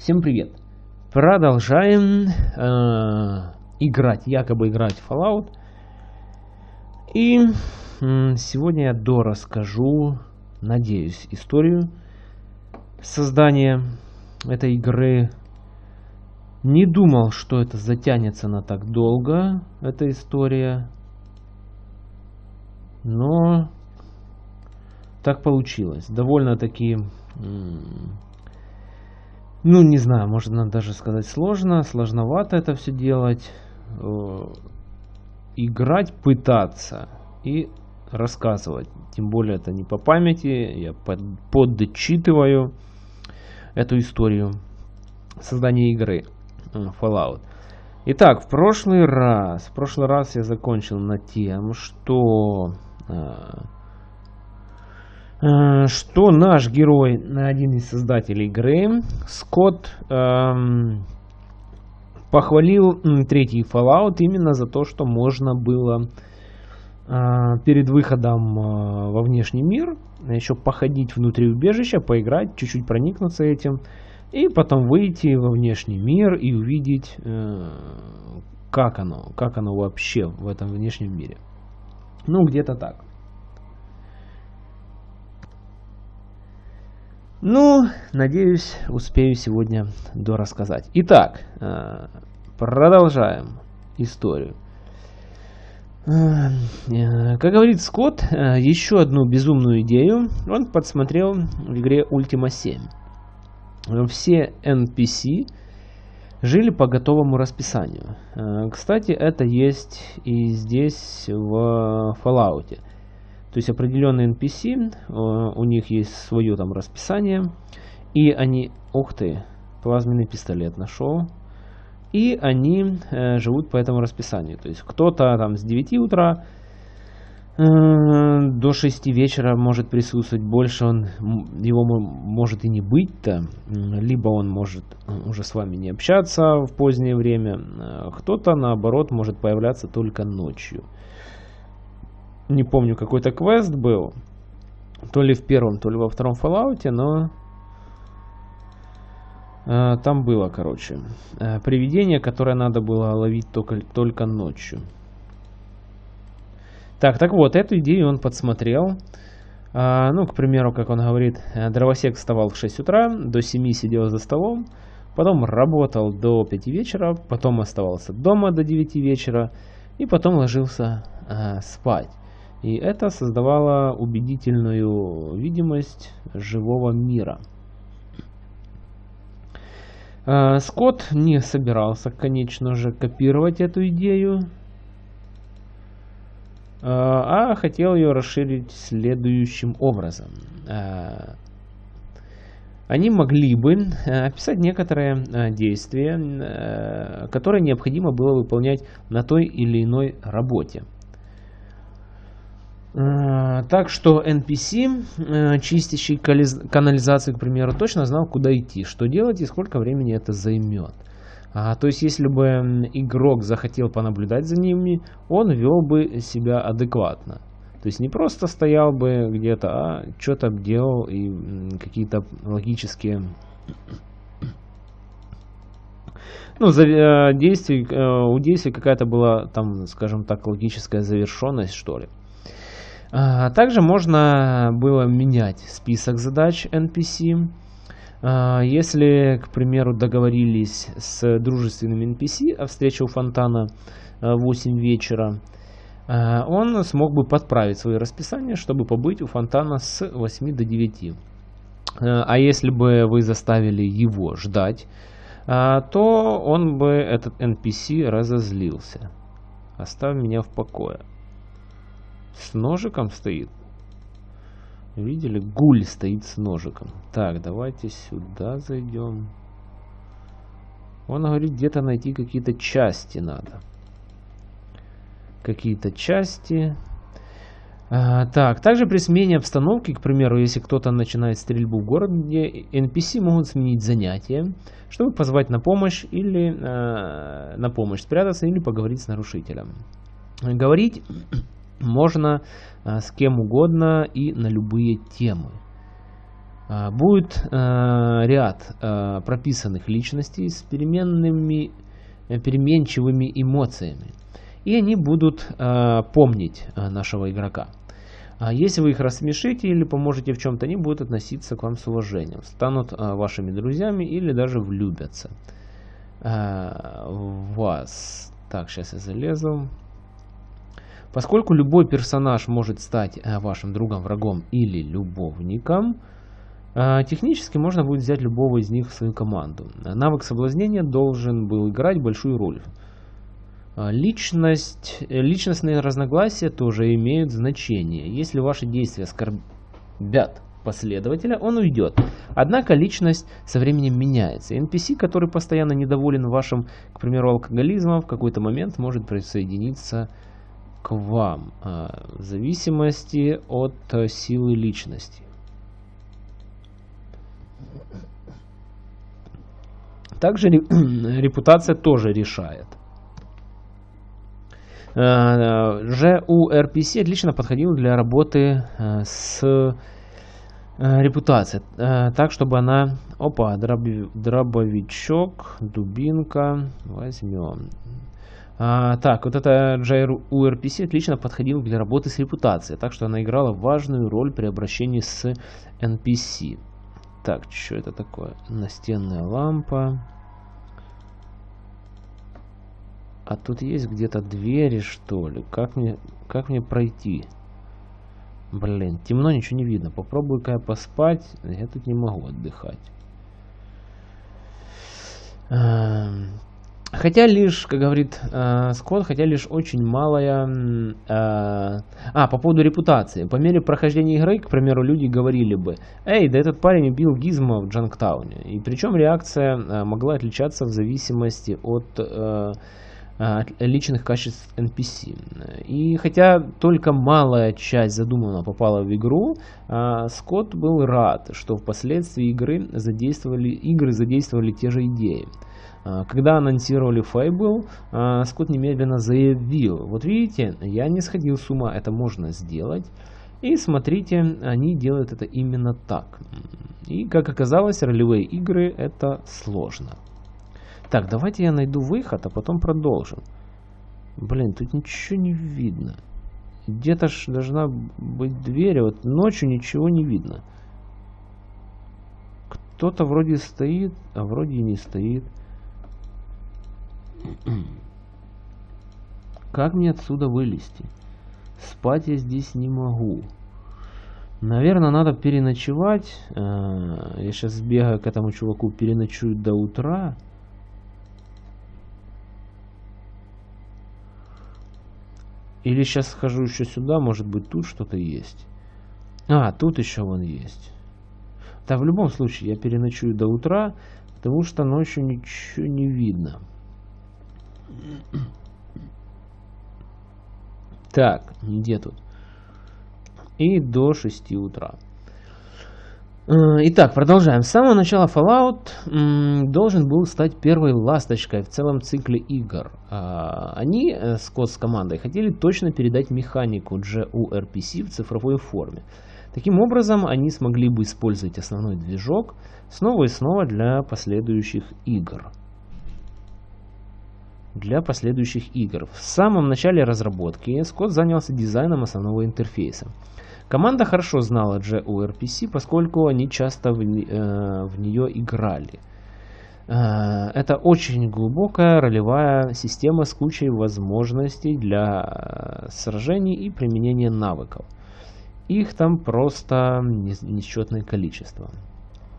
Всем привет! Продолжаем э, играть, якобы играть Fallout. И э, сегодня я дорасскажу, надеюсь, историю создания этой игры. Не думал, что это затянется на так долго, эта история. Но так получилось. Довольно-таки, ну не знаю, можно даже сказать сложно, сложновато это все делать. Э, играть, пытаться и рассказывать. Тем более это не по памяти, я под, подчитываю эту историю создания игры Fallout. Итак, в прошлый раз, в прошлый раз я закончил на тем, что э, что наш герой, один из создателей игры, Скотт, эм, похвалил третий Fallout именно за то, что можно было э, перед выходом э, во внешний мир еще походить внутри убежища, поиграть, чуть-чуть проникнуться этим, и потом выйти во внешний мир и увидеть, э, как оно, как оно вообще в этом внешнем мире. Ну, где-то так. Ну, надеюсь, успею сегодня дорассказать. Итак, э, продолжаем историю. Э, как говорит Скотт, э, еще одну безумную идею он подсмотрел в игре Ultima 7. Все NPC жили по готовому расписанию. Кстати, это есть и здесь в Fallout. То есть определенные NPC, э, у них есть свое там расписание, и они, ух ты, плазменный пистолет нашел, и они э, живут по этому расписанию. То есть кто-то там с 9 утра э, до 6 вечера может присутствовать, больше он, его может и не быть-то, либо он может э, уже с вами не общаться в позднее время, э, кто-то наоборот может появляться только ночью не помню, какой-то квест был, то ли в первом, то ли во втором Fallout, но э, там было, короче, э, привидение, которое надо было ловить только, только ночью. Так, так вот, эту идею он подсмотрел. А, ну, к примеру, как он говорит, э, дровосек вставал в 6 утра, до 7 сидел за столом, потом работал до 5 вечера, потом оставался дома до 9 вечера и потом ложился а, спать. И это создавало убедительную видимость живого мира. А, Скотт не собирался, конечно же, копировать эту идею, а, а хотел ее расширить следующим образом. А, они могли бы описать некоторые действия, которые необходимо было выполнять на той или иной работе. Э, так что NPC, э, чистящий канализацию, к примеру, точно знал, куда идти, что делать и сколько времени это займет. А, то есть, если бы игрок захотел понаблюдать за ними, он вел бы себя адекватно. То есть, не просто стоял бы где-то, а что-то делал и какие-то логические... Ну, за, э, действий, э, у действий какая-то была, там, скажем так, логическая завершенность, что ли. Также можно было менять список задач NPC. А, если, к примеру, договорились с дружественными NPC о встрече у фонтана в 8 вечера, а, он смог бы подправить свое расписание, чтобы побыть у фонтана с 8 до 9. А если бы вы заставили его ждать, то он бы, этот NPC, разозлился. Оставь меня в покое. С ножиком стоит. Видели? Гуль стоит с ножиком. Так, давайте сюда зайдем. Он говорит, где-то найти какие-то части надо. Какие-то части. А, так, также при смене обстановки, к примеру, если кто-то начинает стрельбу в городе, NPC могут сменить занятие, чтобы позвать на помощь или э, на помощь спрятаться или поговорить с нарушителем. Говорить можно а, с кем угодно и на любые темы. А, будет э, ряд э, прописанных личностей с переменными, э, переменчивыми эмоциями. И они будут помнить нашего игрока. А если вы их рассмешите или поможете в чем-то, они будут относиться к вам с уважением, станут вашими друзьями или даже влюбятся в вас. Так, сейчас я залезу. Поскольку любой персонаж может стать вашим другом, врагом или любовником, а, технически можно будет взять любого из них в свою команду. Навык соблазнения должен был играть большую роль. А, личность, личностные разногласия тоже имеют значение. Если ваши действия оскорбят последователя, он уйдет. Однако личность со временем меняется. NPC, который постоянно недоволен вашим, к примеру, алкоголизмом, в какой-то момент может присоединиться к вам, а, в зависимости от силы личности. Также репутация тоже решает. ЖУ э, отлично подходил для работы э, с э, репутацией. Так, чтобы она... Опа, дробовичок, дубинка. Возьмем. А, так, вот это JRU-RPC отлично подходил для работы с репутацией, так что она играла важную роль при обращении с NPC. Так, что это такое? Настенная лампа. А тут есть где-то двери, что ли? Как мне, как мне пройти? Блин, темно, ничего не видно. Попробую-ка я поспать. Я тут не могу отдыхать. Хотя лишь, как говорит э, Скотт, хотя лишь очень малая... Э, а, по поводу репутации. По мере прохождения игры, к примеру, люди говорили бы, «Эй, да этот парень убил Гизма в Джанктауне». И причем реакция э, могла отличаться в зависимости от... Э, от личных качеств NPC. И хотя только малая часть задуманного попала в игру, э, Скотт был рад, что впоследствии игры задействовали, игры задействовали те же идеи. А, когда анонсировали Fable, а, Скотт немедленно заявил, вот видите, я не сходил с ума, это можно сделать. И смотрите, они делают это именно так. И как оказалось, ролевые игры это сложно. Так, давайте я найду выход, а потом продолжим. Блин, тут ничего не видно. Где-то ж должна быть дверь, а вот ночью ничего не видно. Кто-то вроде стоит, а вроде и не стоит. Как мне отсюда вылезти? Спать я здесь не могу. Наверное, надо переночевать. А, я сейчас сбегаю к этому чуваку, переночую до утра. Или сейчас схожу еще сюда, может быть тут что-то есть. А, тут еще вон есть. Да, в любом случае, я переночую до утра, потому что ночью ничего не видно. Так, где тут? И до 6 утра. Э, итак, продолжаем. С самого начала Fallout должен был стать первой ласточкой в целом цикле игр. А, они, э, Скотт с командой, хотели точно передать механику GURPC в цифровой форме. Таким образом, они смогли бы использовать основной движок снова и снова для последующих игр для последующих игр. В самом начале разработки Скотт занялся дизайном основного интерфейса. Команда хорошо знала JURPC, поскольку они часто в, э, в нее играли. Э, это очень глубокая ролевая система с кучей возможностей для э, сражений и применения навыков. Их там просто несчетное количество.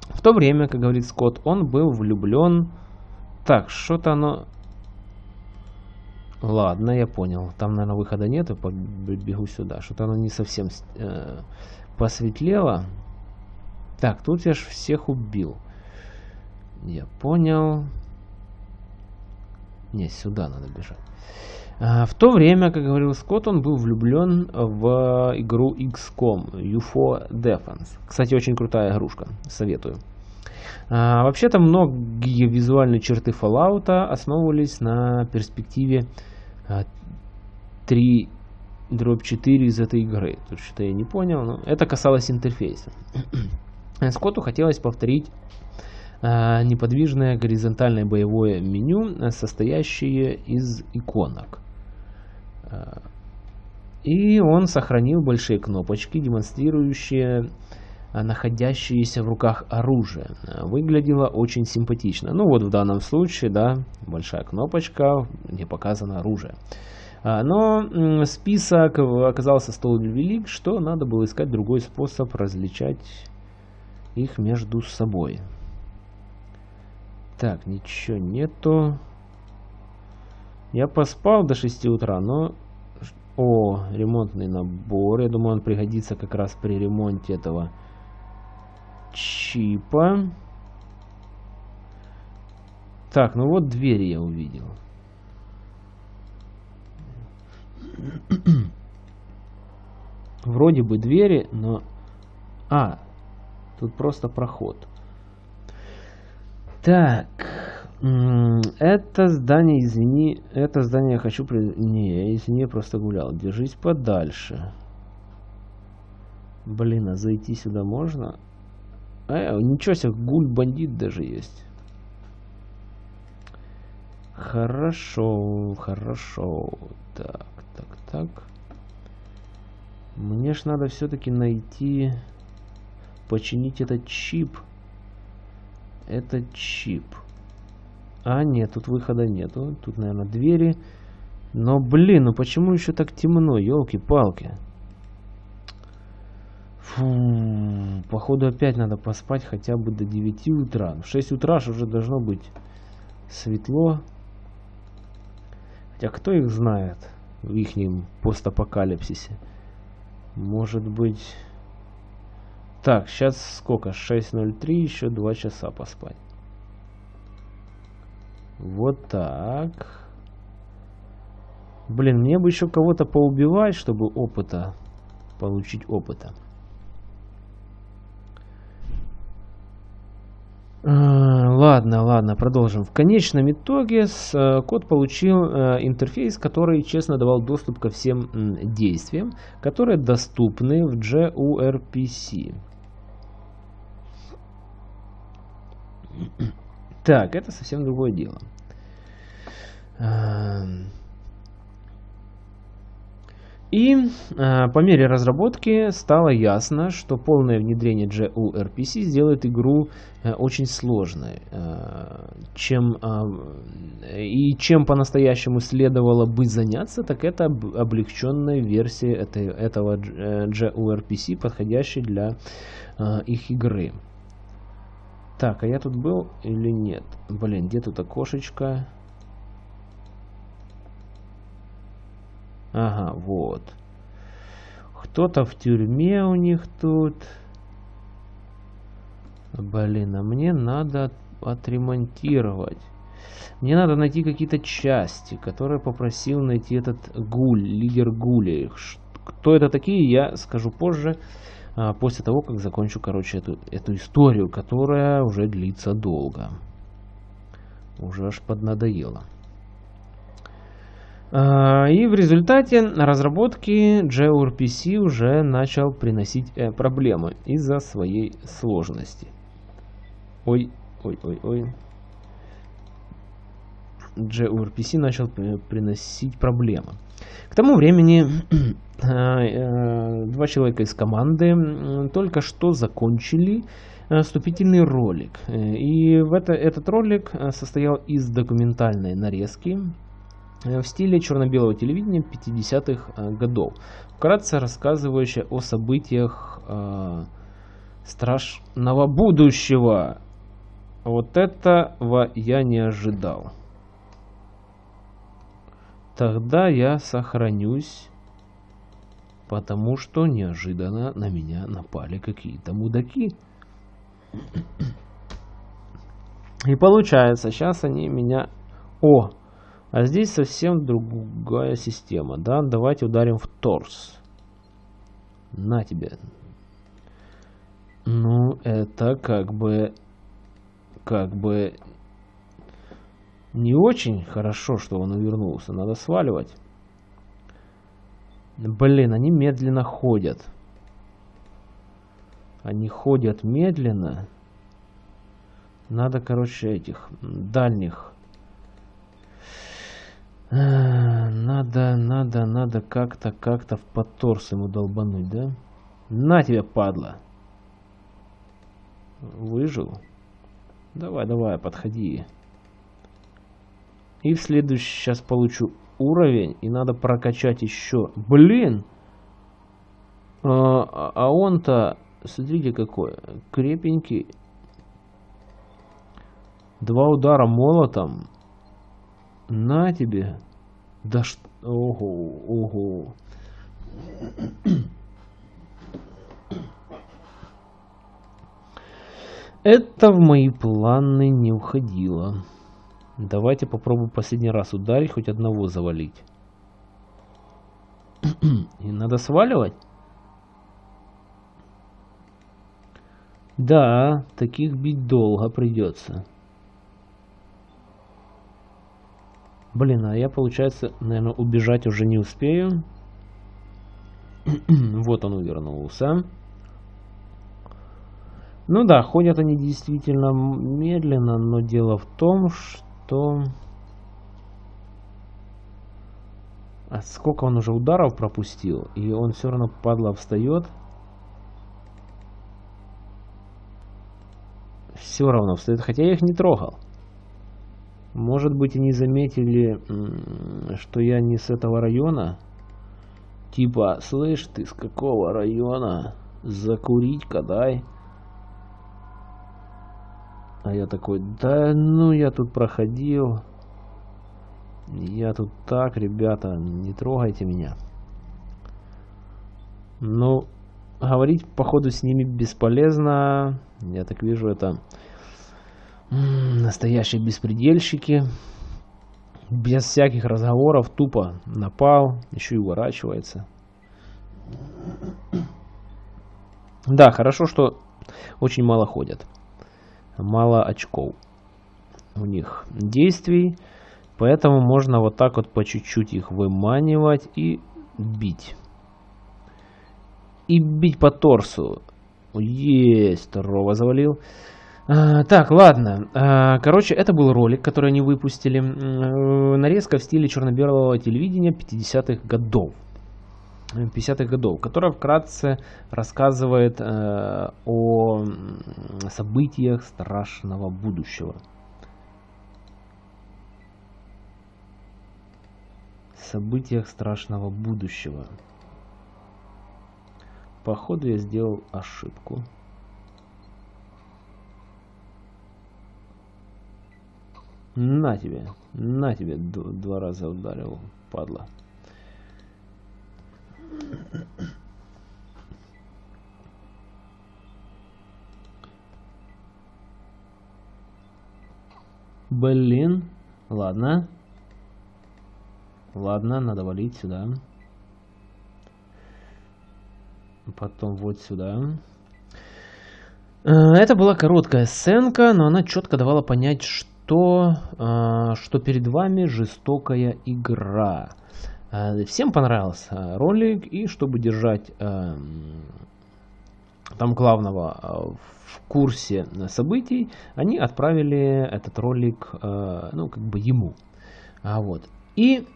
В то время, как говорит Скотт, он был влюблен... Так, что-то оно Ладно, я понял. Там, наверное, выхода нет, и побегу сюда. Что-то оно не совсем э, посветлело. Так, тут я ж всех убил. Я понял. Не, сюда надо бежать. А, в то время, как говорил Скотт, он был влюблен в игру XCOM UFO Defense. Кстати, очень крутая игрушка. Советую. А, Вообще-то многие визуальные черты Fallout основывались на перспективе 3 дробь 4 из этой игры. Тут что-то я не понял, но это касалось интерфейса. Скотту хотелось повторить э, неподвижное горизонтальное боевое меню, состоящее из иконок. И он сохранил большие кнопочки, демонстрирующие находящееся в руках оружие. Выглядело очень симпатично. Ну вот в данном случае, да, большая кнопочка, где показано оружие. А, но список оказался столь велик, что надо было искать другой способ различать их между собой. Так, ничего нету. Я поспал до 6 утра, но... О, ремонтный набор. Я думаю, он пригодится как раз при ремонте этого чипа. Так, ну вот двери я увидел. Вроде бы двери, но... А, тут просто проход. Так, это здание, извини, это здание я хочу... Не, извини, я просто гулял. Держись подальше. Блин, а зайти сюда можно? А, ничего себе, гуль-бандит даже есть. Хорошо, хорошо. Так, так, так. Мне ж надо все-таки найти... Починить этот чип. Этот чип. А, нет, тут выхода нету. Тут, наверное, двери. Но, блин, ну почему еще так темно? Елки-палки. Фу, походу опять надо поспать хотя бы до 9 утра. В 6 утра уже должно быть светло. Хотя кто их знает в их постапокалипсисе. Может быть... Так, сейчас сколько? 6.03, еще 2 часа поспать. Вот так. Блин, мне бы еще кого-то поубивать, чтобы опыта, получить опыта. А, ладно, ладно, продолжим. В конечном итоге э, код получил э, интерфейс, который честно давал доступ ко всем действиям, которые доступны в gRPC. Так, это совсем другое дело. И э, по мере разработки стало ясно, что полное внедрение JURPC сделает игру э, очень сложной. Э, чем, э, и чем по-настоящему следовало бы заняться, так это облегченная версия этой, этого JURPC, подходящей для э, их игры. Так, а я тут был или нет? Блин, где тут окошечко? Ага, вот. Кто-то в тюрьме у них тут. Блин, а мне надо отремонтировать. Мне надо найти какие-то части, которые попросил найти этот гуль, лидер гулей. Кто это такие, я скажу позже, а, после того, как закончу, короче, эту, эту историю, которая уже длится долго. Уже аж поднадоело. А, и в результате разработки gRPC уже начал приносить э, проблемы из-за своей сложности. Ой, ой, ой, ой. gRPC начал приносить проблемы. К тому времени а, э, два человека из команды только что закончили э, вступительный ролик. И в это, этот ролик состоял из документальной нарезки Э, в стиле черно-белого телевидения 50-х э, годов, вкратце рассказывающая о событиях э, страшного будущего. Вот этого я не ожидал. Тогда я сохранюсь, потому что неожиданно на меня напали какие-то мудаки. И получается, сейчас они меня... О, а здесь совсем другая система. Да, давайте ударим в торс. На тебе. Ну, это как бы... Как бы... Не очень хорошо, что он увернулся. Надо сваливать. Блин, они медленно ходят. Они ходят медленно. Надо, короче, этих дальних. Надо, надо, надо как-то, как-то в подторс ему долбануть, да? На тебе, падла. Выжил? Давай, давай, подходи. И в следующий сейчас получу уровень, и надо прокачать еще. Блин! А, а он-то, смотрите какой, крепенький. Два удара молотом. На тебе. Да что... Ого, ого. Это в мои планы не уходило. Давайте попробуем последний раз ударить, хоть одного завалить. И надо сваливать? Да, таких бить долго придется. Блин, а я, получается, наверное, убежать уже не успею. вот он увернулся. Ну да, ходят они действительно медленно, но дело в том, что... А сколько он уже ударов пропустил, и он все равно, падла, встает. Все равно встает, хотя я их не трогал. Может быть, они заметили, что я не с этого района. Типа, слышь, ты с какого района? Закурить-ка дай. А я такой, да ну я тут проходил. Я тут так, ребята, не трогайте меня. Ну, говорить, походу, с ними бесполезно. Я так вижу, это настоящие беспредельщики. Без всяких разговоров, тупо напал, еще и уворачивается. Да, хорошо, что очень мало ходят мало очков у них действий. Поэтому можно вот так вот по чуть-чуть их выманивать и бить. И бить по торсу. Есть, второго завалил. А, так, ладно. А, короче, это был ролик, который они выпустили. Нарезка в стиле черно-белого телевидения 50-х годов. 50-х годов, которая вкратце рассказывает э, о событиях страшного будущего. Событиях страшного будущего. Походу я сделал ошибку. На тебе, на тебе, два раза ударил, падла. Блин. Ладно. Ладно, надо валить сюда. Потом вот сюда. Э, это была короткая сценка, но она четко давала понять, что, э, что перед вами жестокая игра. Э, всем понравился ролик, и чтобы держать эм, там главного э, в курсе событий, они отправили этот ролик, э, ну, как бы ему. А вот. И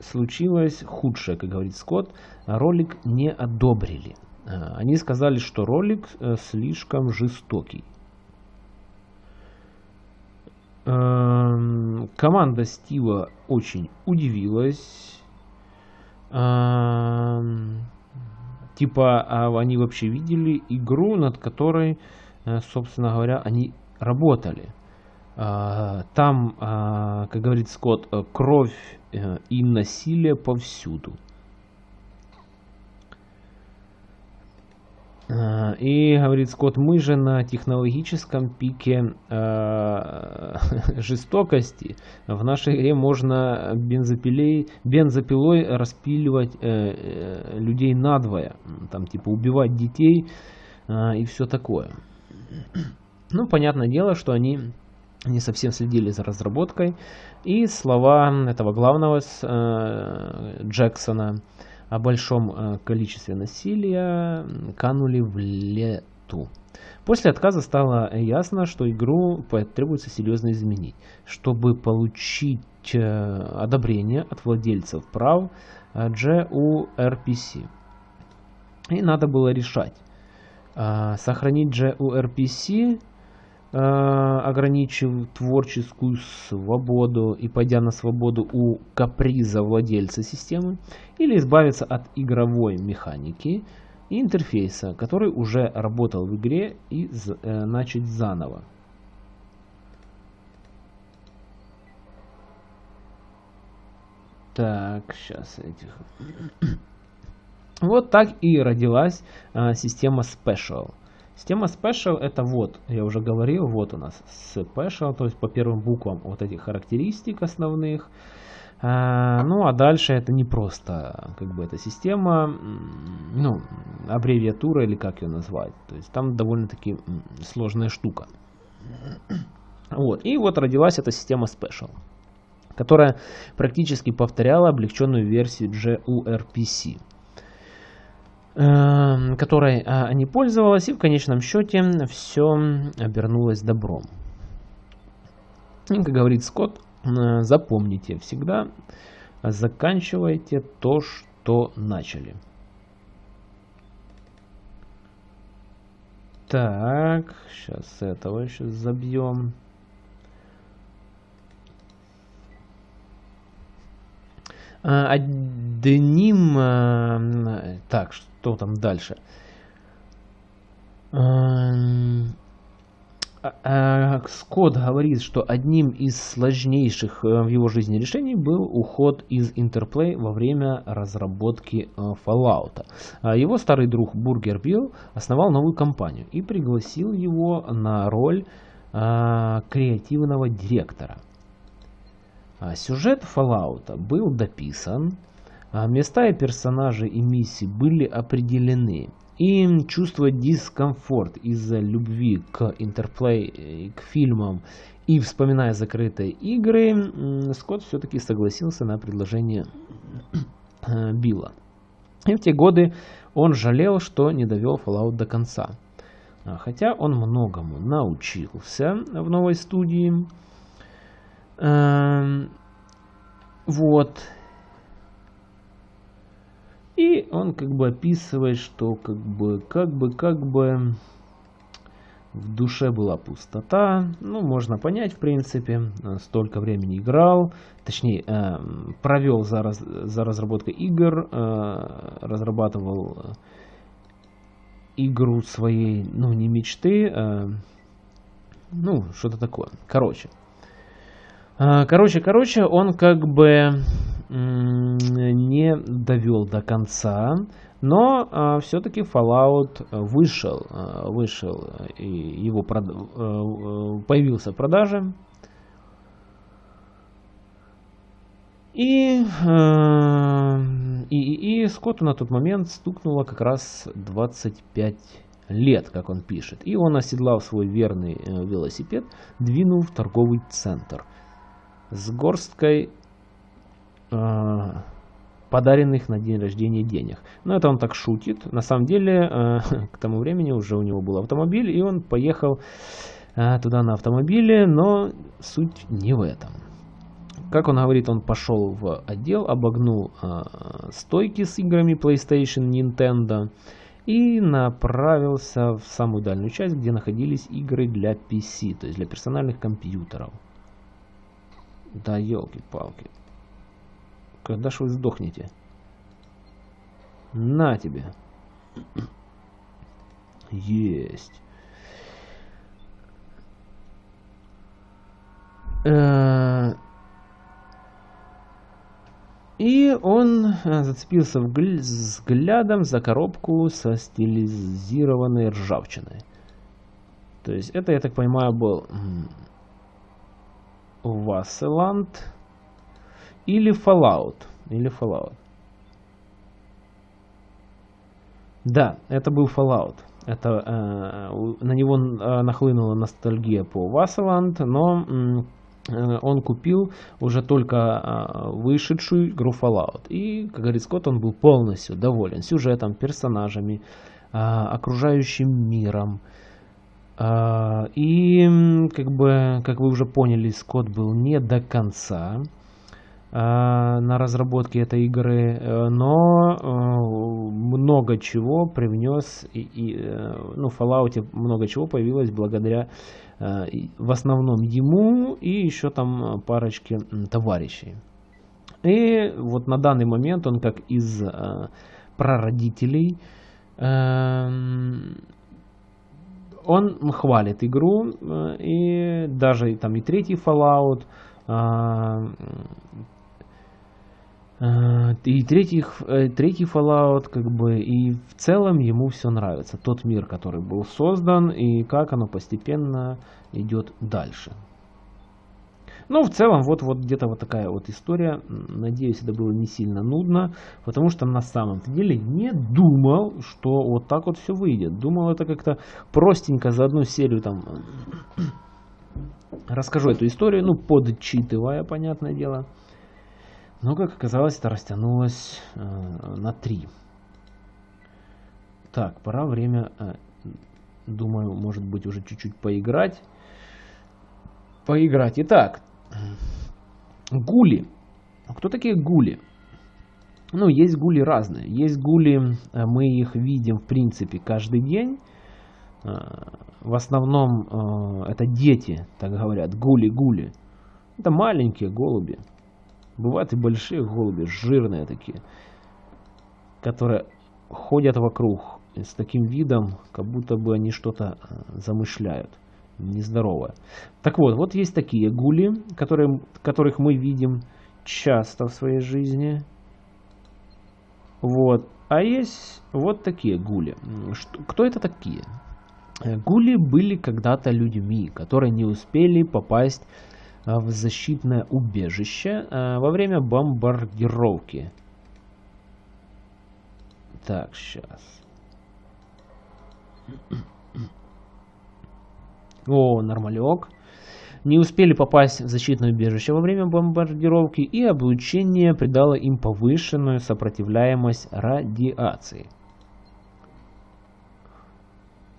случилось худшее, как говорит Скотт, ролик не одобрили. Они сказали, что ролик слишком жестокий. Эм, команда Стива очень удивилась. Эм, типа, а они вообще видели игру, над которой, э, собственно говоря, они работали. Э, там, э, как говорит Скотт, кровь и насилие повсюду. И говорит Скотт, мы же на технологическом пике э, жестокости. В нашей игре можно бензопилей, бензопилой распиливать э, э, людей надвое. Там типа убивать детей э, и все такое. Ну, понятное дело, что они не совсем следили за разработкой. И слова этого главного э, Джексона о большом э, количестве насилия канули в лету. После отказа стало ясно, что игру потребуется серьезно изменить, чтобы получить э, одобрение от владельцев прав GURPC. И надо было решать, сохранить GURPC Э, ограничив творческую свободу и пойдя на свободу у каприза владельца системы, или избавиться от игровой механики и интерфейса, который уже работал в игре и э, начать заново. Так, сейчас этих... вот так и родилась а, система Special. Система Special это вот, я уже говорил, вот у нас Special, то есть по первым буквам вот этих характеристик основных. А, ну а дальше это не просто как бы эта система, ну аббревиатура или как ее назвать. То есть там довольно-таки сложная штука. Вот. И вот родилась эта система Special, которая практически повторяла облегченную версию GURPC. Эм, которой а, они пользовались, и в конечном счете все обернулось добром. И, как говорит Скотт, э, запомните всегда, заканчивайте то, что начали. Так, сейчас этого еще забьем. Одним... А, так, что там дальше? А, Скотт говорит, что одним из сложнейших э, в его жизни решений был уход из Interplay во время разработки э, Fallout. Его старый друг Бургер Билл основал новую компанию и пригласил его на роль креативного директора. А, сюжет Fallout был дописан, а, места и персонажи и миссии были определены. И чувство дискомфорт из-за любви к интерплей, к фильмам и вспоминая закрытые игры, Скотт все-таки согласился на предложение э, Билла. И в те годы он жалел, что не довел Fallout до конца. А, хотя он многому научился в новой студии, вот. И он как бы описывает, что как бы, как бы, как бы в душе была пустота. Ну, можно понять, в принципе, столько времени играл, точнее, э, провел за, раз, за разработкой игр, э, разрабатывал игру своей, ну, не мечты, э, ну, что-то такое. Короче, короче, короче, он как бы не довел до конца, но а, все-таки Fallout вышел, а, вышел и его прод... появился в продаже. И, и, и Скотту на тот момент стукнуло как раз 25 лет, как он пишет. И он, оседлал свой верный э, велосипед, двинул в торговый центр – с горсткой э, подаренных на день рождения денег. Но это он так шутит. На самом деле, э, к тому времени уже у него был автомобиль, и он поехал э, туда на автомобиле, но суть не в этом. Как он говорит, он пошел в отдел, обогнул э, стойки с играми PlayStation, Nintendo и направился в самую дальнюю часть, где находились игры для PC, то есть для персональных компьютеров. Да елки-палки. Когда ж вы сдохнете? На тебе. Есть. Э, и он э, зацепился взглядом за коробку со стилизированной ржавчиной. То есть это, я так понимаю, был Васселанд или Fallout. Или Fallout. Да, это был Fallout. Это, э, на него э, нахлынула ностальгия по Васселанд, но Э, он купил уже только а, вышедшую игру Fallout. И, как говорит Скотт, он был полностью доволен сюжетом, персонажами, а, окружающим миром. А, и, как бы, как вы уже поняли, Скотт был не до конца на разработке этой игры, э, но э, много чего привнес, и, и, ну, в Fallout много чего появилось благодаря Э, в основном ему и еще там парочке товарищей. И вот на данный момент он как из э, прародителей, эм, он хвалит игру, э, и даже там и третий Fallout, Э, и третий, э, третий Fallout, как бы, и в целом ему все нравится. Тот мир, который был создан, и как оно постепенно идет дальше. Ну, в целом, вот, вот где-то вот такая вот история. Надеюсь, это было не сильно нудно, потому что на самом деле не думал, что вот так вот все выйдет. Думал, это как-то простенько за одну серию там расскажу эту историю, ну, подчитывая, понятное дело. Но, как оказалось, это растянулось э, на 3. Так, пора время, э, думаю, может быть, уже чуть-чуть поиграть. Поиграть. Итак, гули. Кто такие гули? Ну, есть гули разные. Есть гули, э, мы их видим, в принципе, каждый день. Э, в основном э, это дети, так говорят, гули-гули. Это маленькие голуби. Бывают и большие голуби, жирные такие, которые ходят вокруг с таким видом, как будто бы они что-то замышляют нездоровое. Так вот, вот есть такие гули, которые, которых мы видим часто в своей жизни. Вот. А есть вот такие гули. Что, кто это такие? Гули были когда-то людьми, которые не успели попасть а, в защитное убежище а, во время бомбардировки. Так, сейчас. О, нормалек. Не успели попасть в защитное убежище во время бомбардировки, и облучение придало им повышенную сопротивляемость радиации.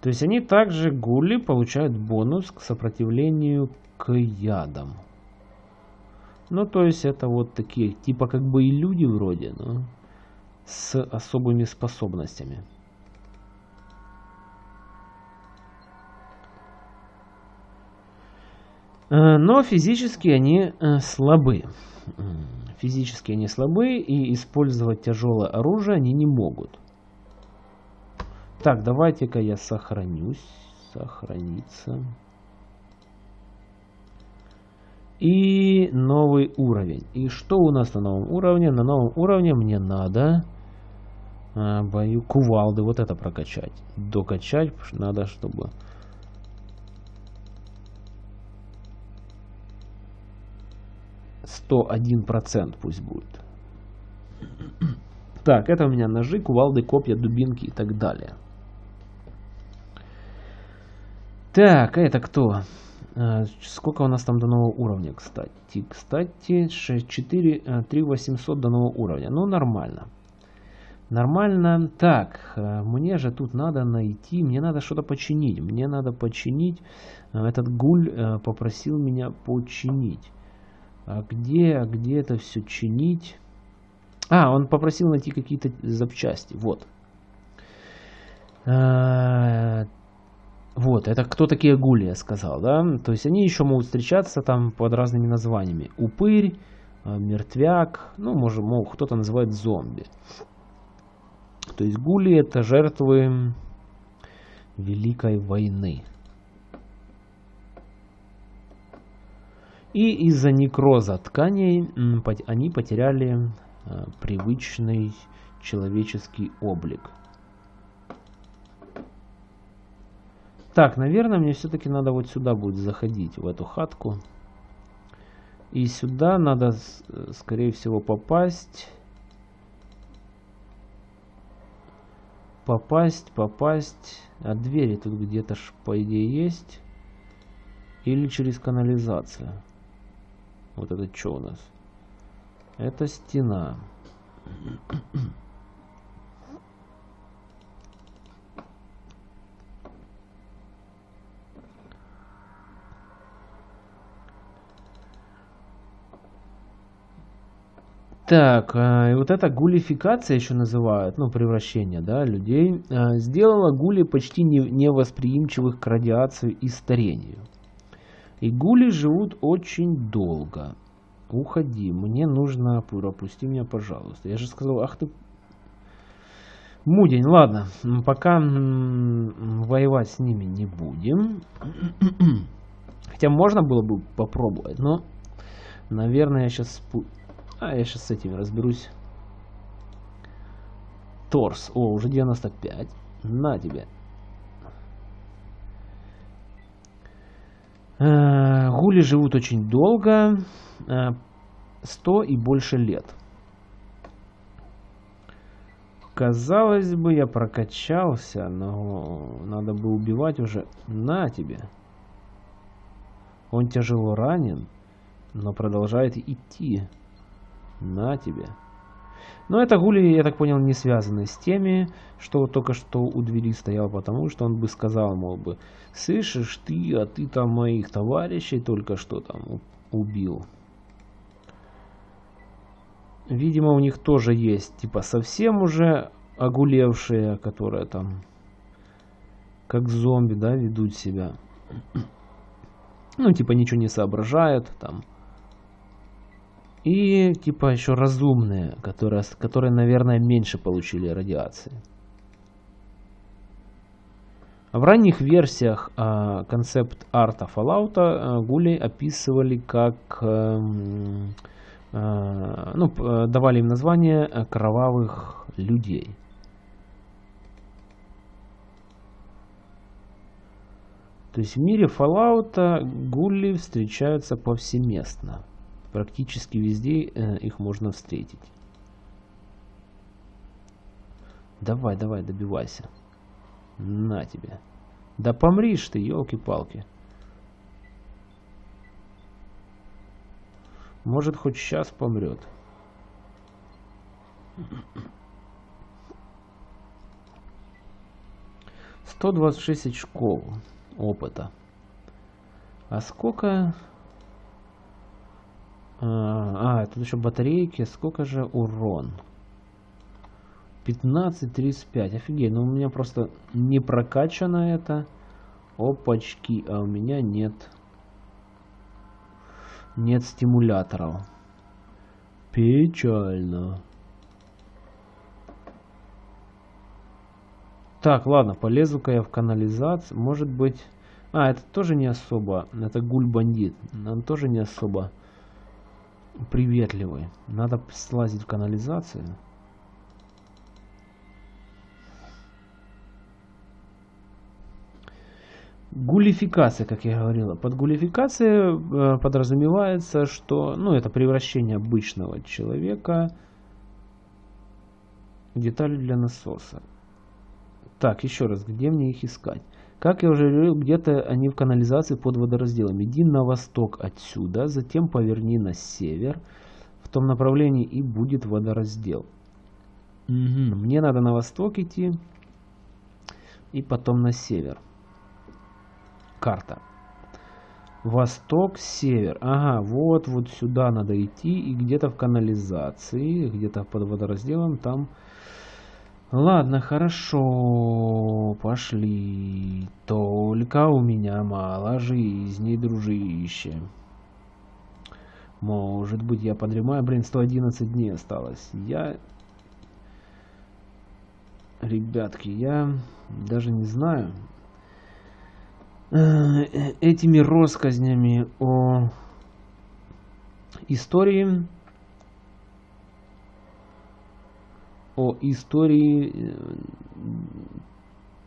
То есть они также гули получают бонус к сопротивлению к ядам. Ну, то есть это вот такие, типа как бы и люди вроде, но с особыми способностями. Но физически они э, слабы. Физически они слабы и использовать тяжелое оружие они не могут. Так, давайте-ка я сохранюсь. Сохраниться. И новый уровень. И что у нас на новом уровне? На новом уровне мне надо а, бою кувалды вот это прокачать. Докачать надо, чтобы... Сто один процент пусть будет. Так, это у меня ножи, кувалды, копья, дубинки и так далее. Так, это кто? Э, сколько у нас там до нового уровня, кстати? Кстати, 6, 4, 3 800 до нового уровня. Ну, нормально. Нормально. Так, э, мне же тут надо найти, мне надо что-то починить. Мне надо починить. Э, этот гуль попросил меня починить. А где, а где это все чинить? А, он попросил найти какие-то запчасти. Вот. Вот, это кто такие гули, я сказал, да? То есть они еще могут встречаться там под разными названиями. Упырь, э, мертвяк, ну, может, мол, кто-то называет зомби. То есть гули это жертвы Великой войны. И из-за некроза тканей они потеряли э, привычный человеческий облик. Так, наверное, мне все-таки надо вот сюда будет заходить, в эту хатку. И сюда надо, скорее всего, попасть. Попасть, попасть. А двери тут где-то, по идее, есть. Или через канализацию. Вот это что у нас? Это стена. Так, э, и вот эта гулификация еще называют, ну, превращение, да, людей, э, сделала гули почти не, невосприимчивых к радиации и старению. И гули живут очень долго. Уходи, мне нужно, пропусти меня, пожалуйста. Я же сказал, ах ты, мудень, ладно, пока воевать с ними не будем. Хотя можно было бы попробовать, но, наверное, я сейчас а я сейчас с этими разберусь. Торс. О, уже 95. На тебе. Э, гули живут очень долго. 100 э, и больше лет. Казалось бы, я прокачался, но надо бы убивать уже. На тебе. Он тяжело ранен, но продолжает идти. На тебе. Но это гули, я так понял, не связаны с теми, что только что у двери стоял, потому что он бы сказал, мол бы, слышишь ты, а ты там моих товарищей только что там убил. Видимо, у них тоже есть, типа, совсем уже огулевшие, которые там, как зомби, да, ведут себя. Ну, типа, ничего не соображают, там, и типа еще разумные, которые, которые, наверное, меньше получили радиации. В ранних версиях а, концепт арта Fallout а, гули описывали как а, а, ну, давали им название кровавых людей. То есть в мире Fallout гули встречаются повсеместно. Практически везде э, их можно встретить. Давай, давай, добивайся. На тебе. Да помришь ты, елки-палки. Может, хоть сейчас помрет. Сто двадцать шесть очков опыта. А сколько а, а, тут еще батарейки. Сколько же урон? 15-35. Офигеть, ну у меня просто не прокачано это. Опачки, а у меня нет. Нет стимуляторов. Печально. Так, ладно, полезу-ка я в канализацию. Может быть... А, это тоже не особо. Это гуль-бандит. Он тоже не особо приветливый. Надо слазить в канализацию. Гулификация, как я говорила. Под гулификацией э, подразумевается, что ну, это превращение обычного человека в детали для насоса. Так, еще раз, где мне их искать? Как я уже говорил, где-то они в канализации под водоразделом. Иди на восток отсюда, затем поверни на север в том направлении и будет водораздел. Угу. Мне надо на восток идти и потом на север. Карта. Восток, север. Ага, вот, вот сюда надо идти и где-то в канализации, где-то под водоразделом там Ладно, хорошо, пошли. Только у меня мало жизни, дружище. Может быть, я подремаю. Блин, 111 дней осталось. Я... Ребятки, я даже не знаю. Э, этими россказнями о истории о истории э,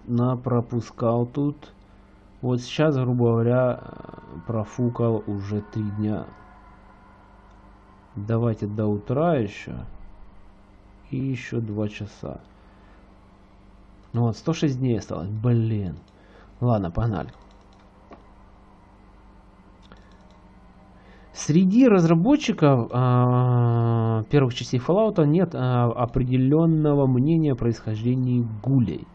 на пропускал тут. Вот сейчас, грубо говоря, профукал уже три дня. Давайте до утра еще. И еще два часа. Ну вот, 106 дней осталось. Блин. Ладно, погнали. Среди разработчиков э, первых частей Fallout нет э, определенного мнения о происхождении гулей.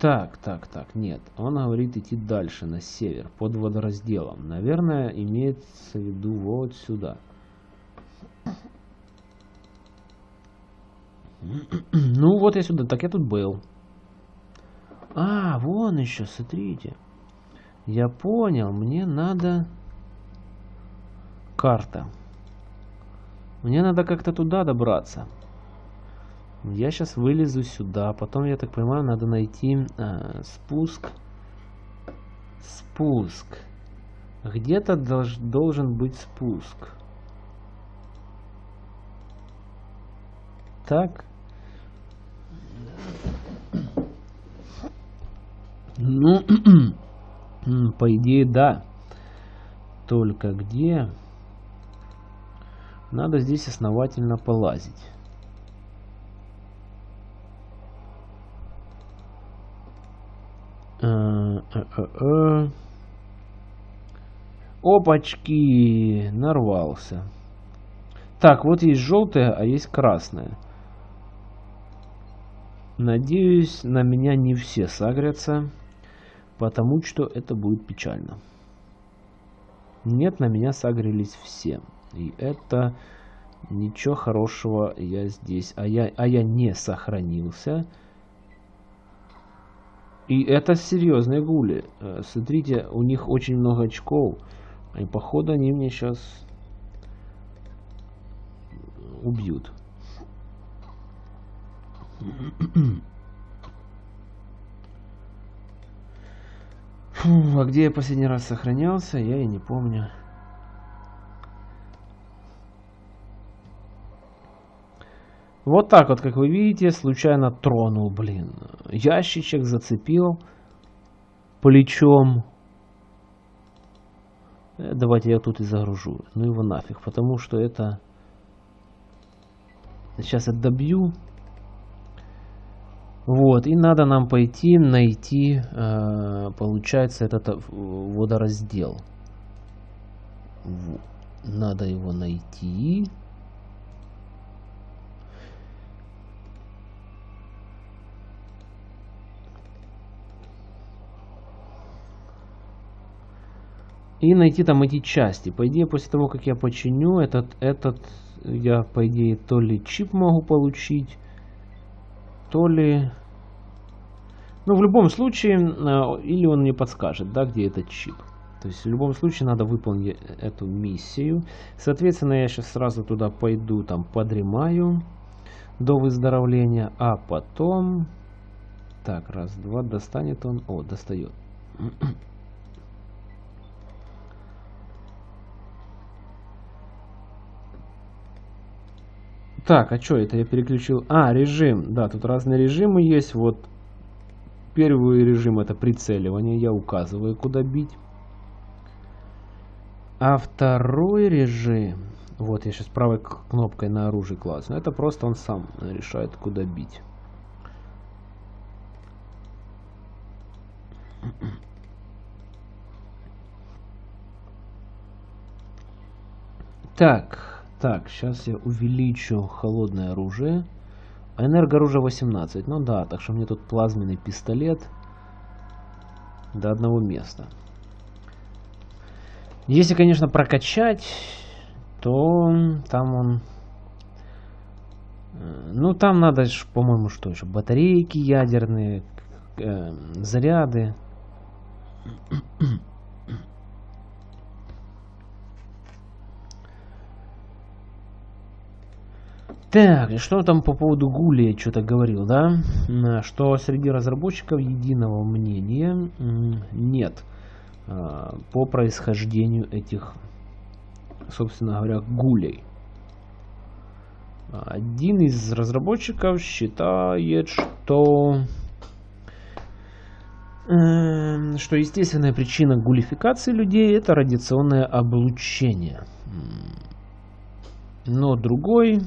Так, так, так, нет. Он говорит идти дальше, на север, под водоразделом. Наверное, имеется в виду вот сюда. Ну, вот я сюда. Так я тут был. А, вон еще, смотрите. Я понял, мне надо... Карта. Мне надо как-то туда добраться. Я сейчас вылезу сюда. Потом, я так понимаю, надо найти э, спуск. Спуск. Где-то долж, должен быть спуск. Так. Ну, по идее, да. Только где? Надо здесь основательно полазить. Э, э, э, Опачки, нарвался. Так, вот есть желтая, а есть красная. Надеюсь, на меня не все сагрятся, потому что это будет печально. Нет, на меня сагрились все. И это ничего хорошего я здесь. А я, а я не сохранился. И это серьезные гули. Э, смотрите, у них очень много очков. И походу они мне сейчас убьют. Фу, а где я последний раз сохранялся, я и не помню. Вот так вот, как вы видите, случайно тронул, блин. Ящичек зацепил плечом. Э, давайте я тут и загружу. Ну его нафиг, потому что это... Сейчас я добью. Вот, и надо нам пойти найти, э, получается, этот э, водораздел. Надо его найти. и найти там эти части. По идее, после того, как я починю этот, этот я, по идее, то ли чип могу получить, то ли... Ну, в любом случае, э, или он мне подскажет, да, где этот чип. То есть, в любом случае, надо выполнить эту миссию. Соответственно, я сейчас сразу туда пойду, там, подремаю до выздоровления, а потом... Так, раз, два, достанет он... О, достает. Так, а что это я переключил? А, режим. Да, тут разные режимы есть. Вот первый режим это прицеливание. Я указываю, куда бить. А второй режим... Вот я сейчас правой кнопкой на оружие класс. Это просто он сам решает, куда бить. Так. Так, сейчас я увеличу холодное оружие. Энергооружие 18. Ну да, так что мне тут плазменный пистолет до одного места. Если, конечно, прокачать, то там он... Э, ну, там надо, по-моему, что еще? Батарейки ядерные, э, заряды. Так, что там по поводу Гули я что-то говорил, да? Что среди разработчиков единого мнения нет а, по происхождению этих, собственно говоря, гулей. Один из разработчиков считает, что что естественная причина гулификации людей это радиационное облучение. Но другой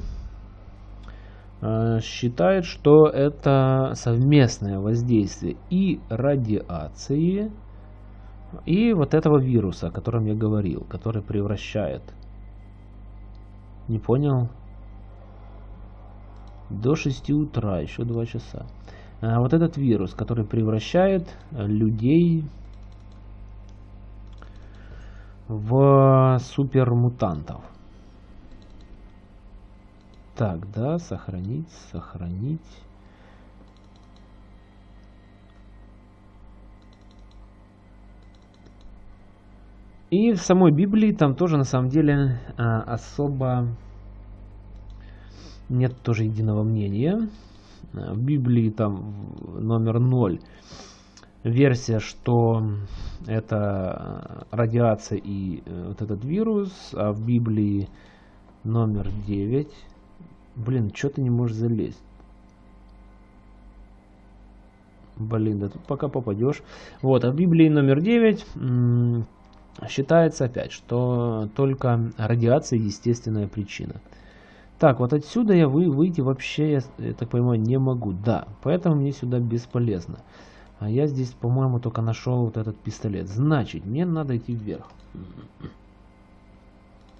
считает, что это совместное воздействие и радиации, и вот этого вируса, о котором я говорил, который превращает. Не понял? До 6 утра, еще 2 часа. А вот этот вирус, который превращает людей в супермутантов. Так, да, сохранить, сохранить. И в самой Библии там тоже на самом деле а, особо нет тоже единого мнения. В Библии там номер 0 версия, что это радиация и э, вот этот вирус, а в Библии номер 9 Блин, что ты не можешь залезть? Блин, да тут пока попадешь. Вот, а в Библии номер 9 считается опять, что только радиация естественная причина. Так, вот отсюда я вы, выйти вообще, я, я так понимаю, не могу. Да, поэтому мне сюда бесполезно. А я здесь, по-моему, только нашел вот этот пистолет. Значит, мне надо идти вверх.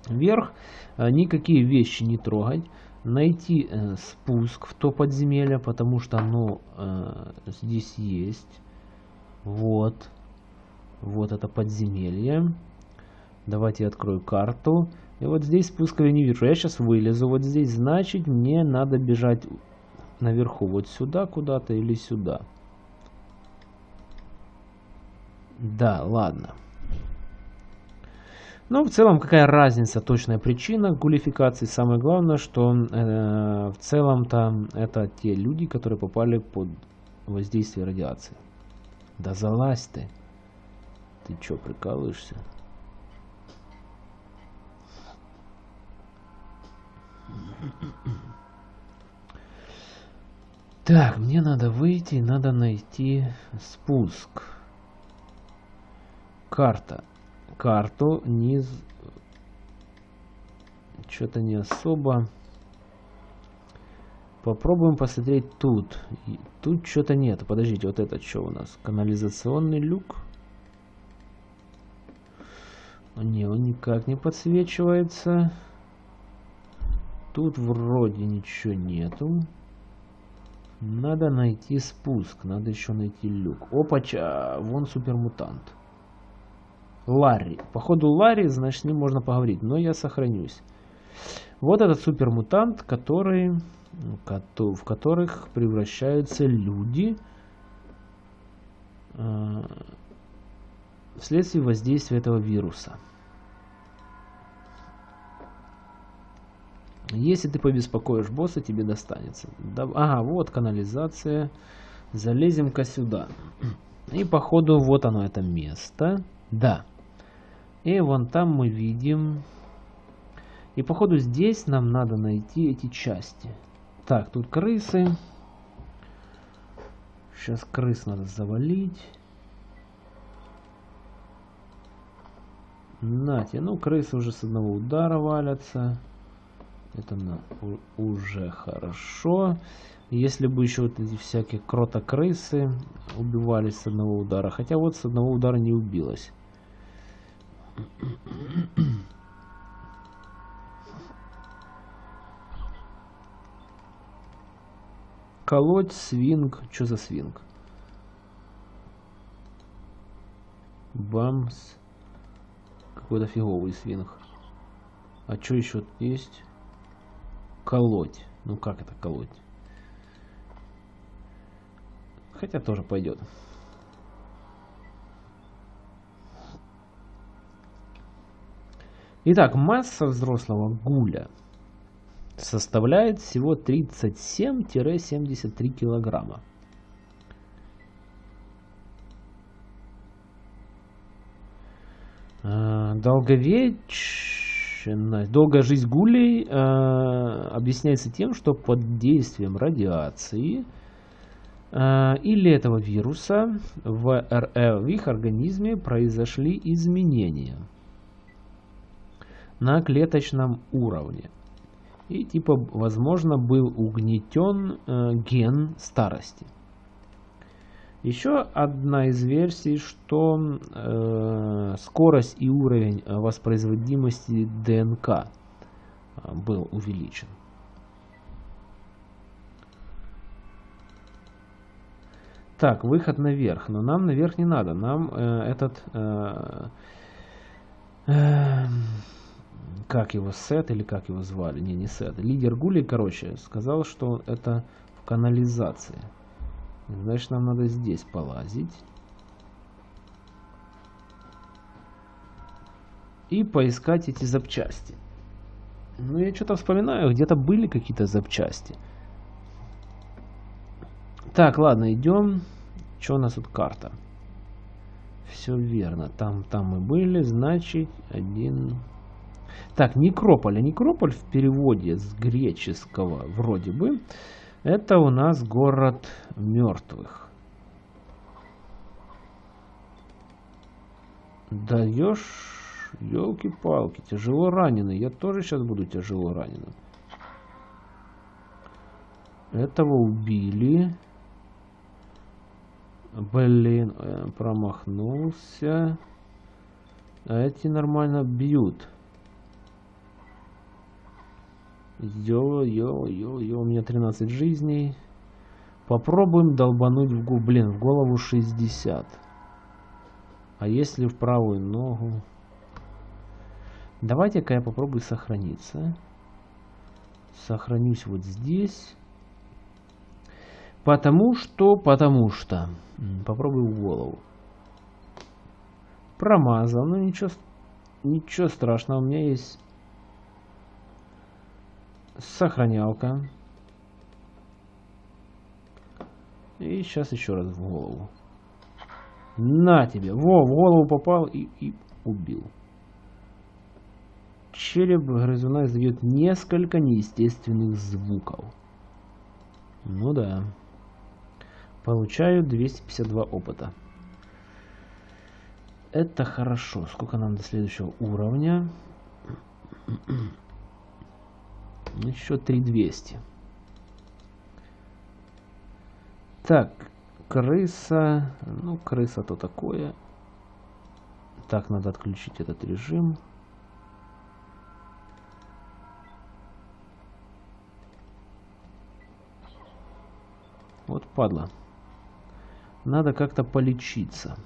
Вверх а, никакие вещи не трогать найти э, спуск в то подземелье, потому что оно э, здесь есть. Вот. Вот это подземелье. Давайте я открою карту. И вот здесь спуска я не вижу. Я сейчас вылезу вот здесь. Значит, мне надо бежать наверху. Вот сюда куда-то или сюда. Да, ладно. Но в целом какая разница, точная причина гулификации. Самое главное, что э, в целом-то это те люди, которые попали под воздействие радиации. Да залазь ты. Ты чё, прикалываешься? Так, мне надо выйти, надо найти спуск. Карта карту, низ что-то не особо. Попробуем посмотреть тут. тут что-то нет. Подождите, вот это что у нас? Канализационный люк. Не, он никак не подсвечивается. Тут вроде ничего нету. Надо найти спуск. Надо еще найти люк. Опача, вон супермутант. Ларри. Походу Ларри, значит, с ним можно поговорить, но я сохранюсь. Вот этот супермутант, который, в которых превращаются люди э, вследствие воздействия этого вируса. Если ты побеспокоишь босса, тебе достанется. Ага, вот канализация. Залезем-ка сюда. И походу вот оно это место. Да. И вон там мы видим... И походу здесь нам надо найти эти части. Так, тут крысы. Сейчас крыс надо завалить. Нате, ну крысы уже с одного удара валятся. Это на, уже хорошо. Если бы еще вот эти всякие крысы убивались с одного удара. Хотя вот с одного удара не убилось. Колоть, свинг. Что за свинг? Бамс. Какой-то фиговый свинг. А что еще есть? Колоть. Ну как это колоть? Хотя тоже пойдет. Итак, масса взрослого гуля составляет всего 37-73 килограмма. А, долговечность, долгая жизнь гулей э, объясняется тем, что под действием радиации э, или этого вируса в, РФ, в их организме произошли изменения – на клеточном уровне. И типа, возможно, был угнетен э, ген старости. Еще одна из версий, что э, скорость и уровень воспроизводимости ДНК э, был увеличен. Так, выход наверх. Но нам наверх не надо. Нам э, этот... Э, э, как его, Сет или как его звали? Не, не Сет. Лидер Гули, короче, сказал, что это в канализации. Значит, нам надо здесь полазить. И поискать эти запчасти. Ну, я что-то вспоминаю, где-то были какие-то запчасти. Так, ладно, идем. Что у нас тут карта? Все верно. Там, там мы были, значит, один... Так, Некрополь. А Некрополь в переводе с греческого вроде бы это у нас город мертвых. Даешь, елки-палки, тяжело раненый. Я тоже сейчас буду тяжело раненым. Этого убили. Блин, э, промахнулся. А эти нормально бьют. Йо, йо, йо, йо, у меня 13 жизней. Попробуем долбануть в голову. Блин, в голову 60. А если в правую ногу? Давайте-ка я попробую сохраниться. Сохранюсь вот здесь. Потому что, потому что. Попробую в голову. Промазал, но ничего, ничего страшного. У меня есть сохранялка. И сейчас еще раз в голову. На тебе. Во, в голову попал и, и убил. Череп грызуна издает несколько неестественных звуков. Ну да. Получаю 252 опыта. Это хорошо. Сколько нам до следующего уровня? Еще 3200. Так, крыса. Ну, крыса то такое. Так, надо отключить этот режим. Вот падла. Надо как-то полечиться.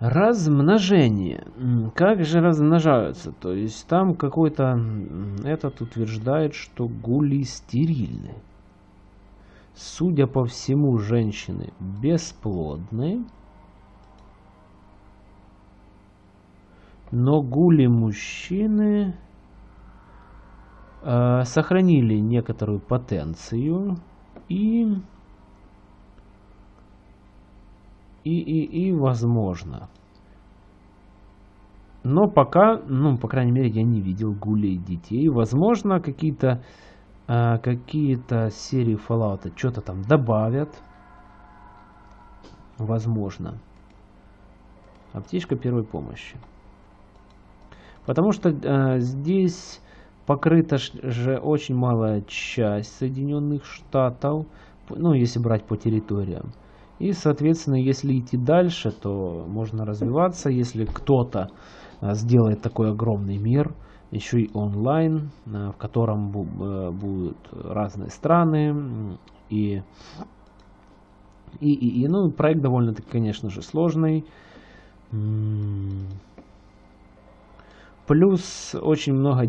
Размножение. Как же размножаются? То есть там какой-то этот утверждает, что гули стерильны. Судя по всему, женщины бесплодны. Но гули мужчины э, сохранили некоторую потенцию и и, и, и возможно. Но пока, ну, по крайней мере, я не видел гулей детей. Возможно, какие-то э, какие-то серии Fallout что-то там добавят. Возможно. Аптечка первой помощи. Потому что э, здесь покрыта же очень малая часть Соединенных Штатов. Ну, если брать по территориям. И, соответственно, если идти дальше, то можно развиваться. Если кто-то а, сделает такой огромный мир, еще и онлайн, а, в котором э, будут разные страны. И, и, и, и ну, проект довольно-таки, конечно же, сложный. Плюс очень много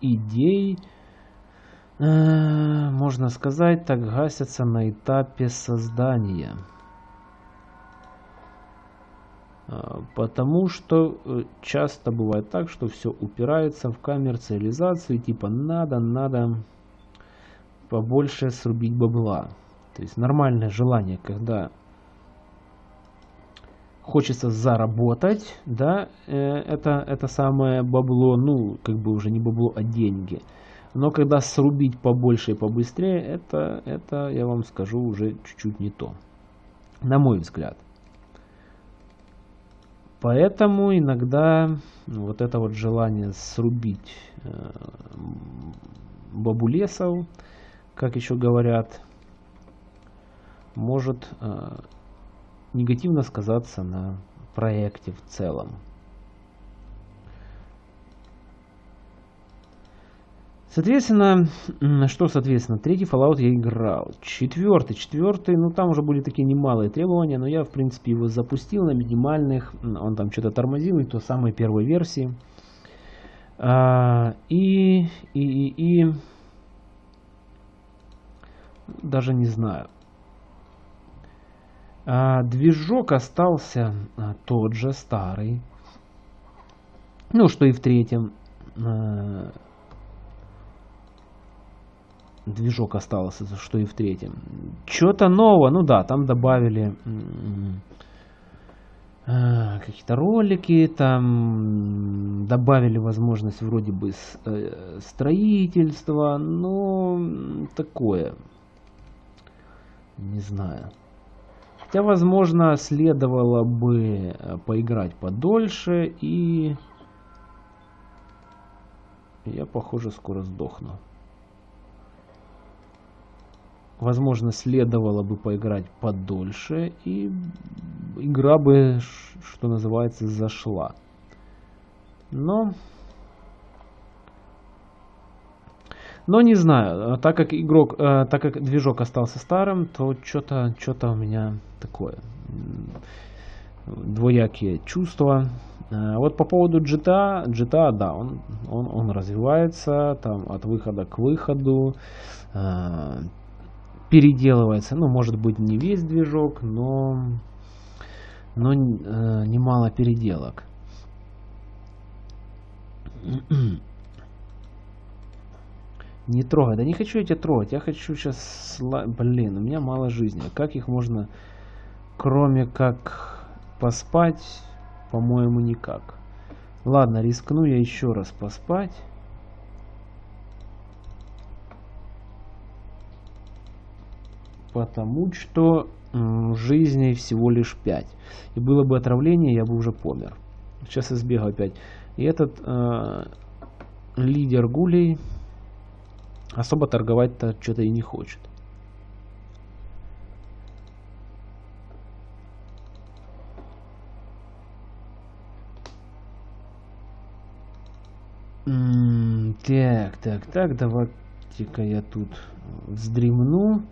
идей, э, можно сказать, так гасятся на этапе создания. А, потому что э, часто бывает так, что все упирается в коммерциализацию, типа надо, надо побольше срубить бабла. То есть нормальное желание, когда хочется заработать, да, э, это, это самое бабло, ну, как бы уже не бабло, а деньги. Но когда срубить побольше и побыстрее, это, это я вам скажу, уже чуть-чуть не то. На мой взгляд. Поэтому иногда вот это вот желание срубить э, бабулесов, как еще говорят, может э, негативно сказаться на проекте в целом. Соответственно, что соответственно, третий Fallout я играл. Четвертый, четвертый, ну там уже были такие немалые требования, но я в принципе его запустил на минимальных, он там что-то тормозил, и то самой первой версии. А, и, и, и, и, даже не знаю. А, движок остался а, тот же, старый. Ну, что и в третьем. Движок остался, что и в третьем. Что-то нового, ну да, там добавили э, какие-то ролики, там добавили возможность вроде бы э, строительства, но такое, не знаю. Хотя, возможно, следовало бы э, поиграть подольше и я, похоже, скоро сдохну. Возможно, следовало бы поиграть подольше, и игра бы, что называется, зашла. Но... Но не знаю, так как игрок, э, так как движок остался старым, то что-то что-то у меня такое двоякие чувства. Э, вот по поводу GTA, GTA, да, он, он, он развивается там от выхода к выходу. Переделывается. Ну, может быть, не весь движок, но, но э, немало переделок. Не трогай. Да не хочу я тебя трогать. Я хочу сейчас... Блин, у меня мало жизни. Как их можно... Кроме как поспать, по-моему, никак. Ладно, рискну я еще раз поспать. Потому что жизней всего лишь 5. И было бы отравление, я бы уже помер. Сейчас я сбегаю опять. И этот э, лидер гулей особо торговать-то что-то и не хочет. так, так, так, давайте-ка я тут вздремну.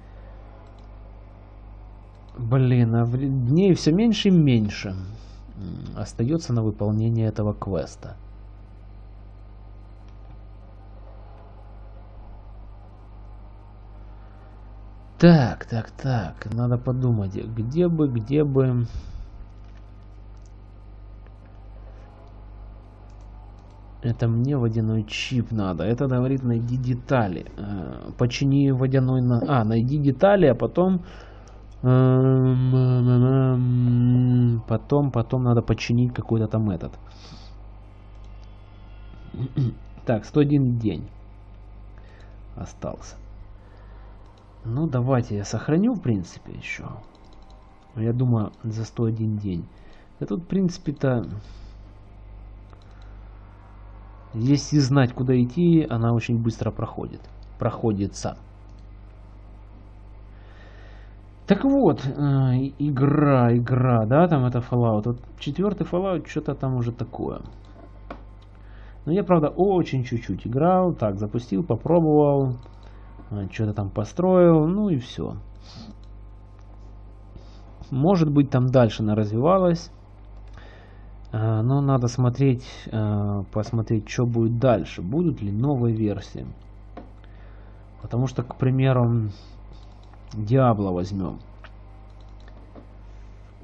Блин, а дней все меньше и меньше остается на выполнение этого квеста. Так, так, так, надо подумать, где бы, где бы... Это мне водяной чип надо. Это говорит, найди детали. Э, почини водяной... На... А, найди детали, а потом Потом, потом надо починить какой-то там этот. Так, 101 день остался. Ну, давайте я сохраню, в принципе, еще. Я думаю, за 101 день. Тут, в принципе-то, если знать, куда идти, она очень быстро проходит. Проходится. Так вот, э, игра, игра, да, там это Fallout. Вот четвертый Fallout что-то там уже такое. Но я, правда, очень чуть-чуть играл. Так, запустил, попробовал. Э, что-то там построил, ну и все. Может быть, там дальше она развивалась. Э, но надо смотреть, посмотреть, что будет дальше. Будут ли новые версии. Потому что, к примеру, Диабло возьмем.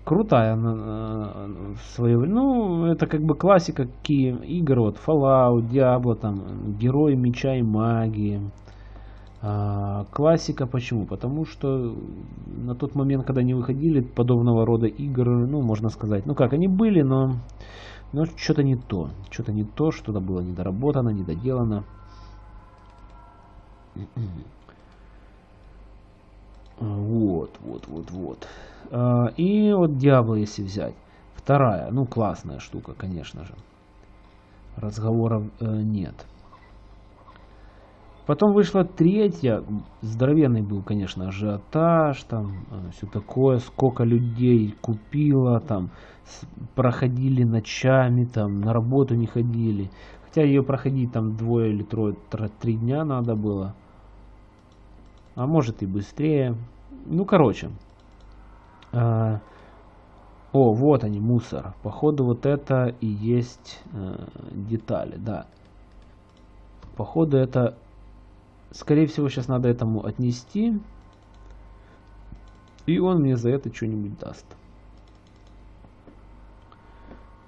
Крутая э, свое Ну, это как бы классика какие игр, вот Fallout, Diablo, там, Герои Меча и Магии. А, классика почему? Потому что на тот момент, когда не выходили подобного рода игр, ну, можно сказать, ну как, они были, но, но что-то не то. Что-то не то, что-то было недоработано, недоделано. Вот, вот, вот, вот. А, и вот Диабло, если взять. Вторая, ну классная штука, конечно же. Разговоров э, нет. Потом вышла третья, здоровенный был, конечно, ажиотаж, там э, все такое, сколько людей купило, там проходили ночами, там на работу не ходили. Хотя ее проходить там двое или трое, три дня надо было. А может и быстрее. Ну, короче. А, о, вот они, мусор. Походу вот это и есть э, детали, да. Походу это Скорее всего, сейчас надо этому отнести. И он мне за это что-нибудь даст.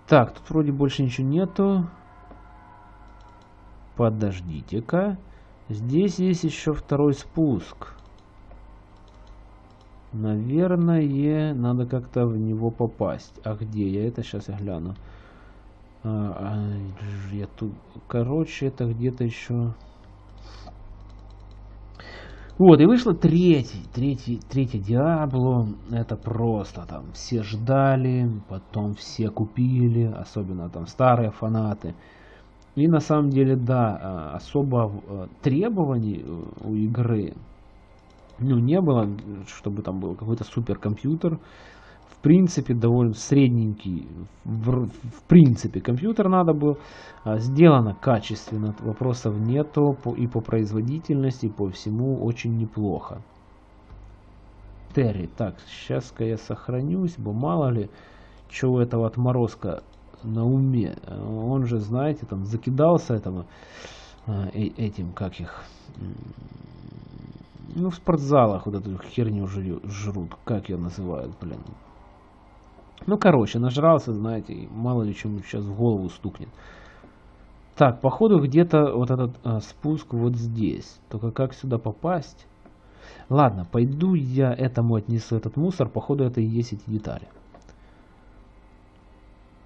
Так, тут вроде больше ничего нету. Подождите-ка. Здесь есть еще второй спуск. Наверное, надо как-то в него попасть. А где? Я это сейчас я гляну. А, а, я тут... Короче, это где-то еще... Вот, и вышло третий, третий, третий Диабло. Это просто там все ждали, потом все купили, особенно там старые фанаты. И на самом деле, да, а, особо э, требований э, у игры ну, не было, чтобы там был какой-то суперкомпьютер. Принципе довольно средненький в, в принципе компьютер надо был. А, сделано качественно вопросов нету и по производительности и по всему очень неплохо. Терри так сейчас-ка я сохранюсь бо мало ли чего этого отморозка на уме он же знаете там закидался этого э, этим как их ну в спортзалах вот эту херню жрут как ее называют блин ну, короче, нажрался, знаете, мало ли чему сейчас в голову стукнет. Так, походу где-то вот этот а, спуск вот здесь. Только как сюда попасть? Ладно, пойду я этому отнесу этот мусор. Походу это и есть эти детали.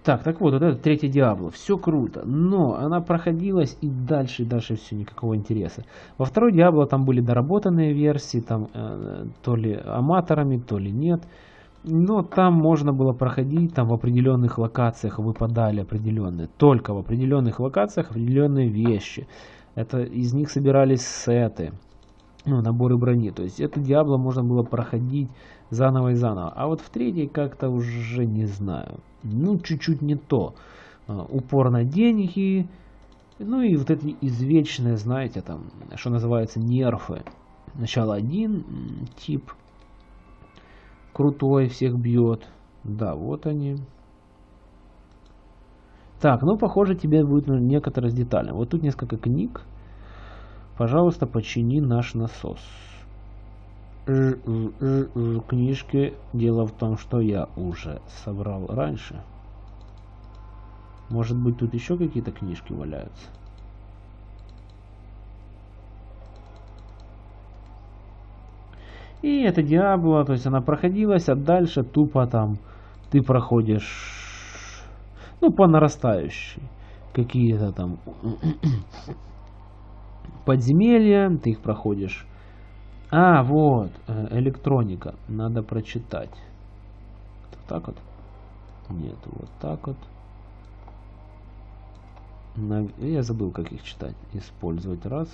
Так, так вот, вот это третье Диабло. Все круто, но она проходилась и дальше, и дальше все, никакого интереса. Во второй Диабло там были доработанные версии, там э, то ли аматорами, то ли нет. Но там можно было проходить, там в определенных локациях выпадали определенные, только в определенных локациях определенные вещи. Это из них собирались сеты, ну, наборы брони. То есть это Диабло можно было проходить заново и заново. А вот в третьей как-то уже не знаю. Ну, чуть-чуть не то. А, упор на деньги. Ну и вот эти извечные, знаете, там, что называется, нерфы. Сначала один тип крутой, всех бьет. Да, вот они. Так, ну, похоже, тебе будет некоторые детали. Вот тут несколько книг. Пожалуйста, почини наш насос. Книжки. Дело в том, что я уже собрал раньше. Может быть, тут еще какие-то книжки валяются. И это Диабло, то есть она проходилась, а дальше тупо там ты проходишь, ну, по нарастающей. Какие-то там подземелья, ты их проходишь. А, вот, э, электроника, надо прочитать. Вот так вот? Нет, вот так вот. Я забыл, как их читать. Использовать раз.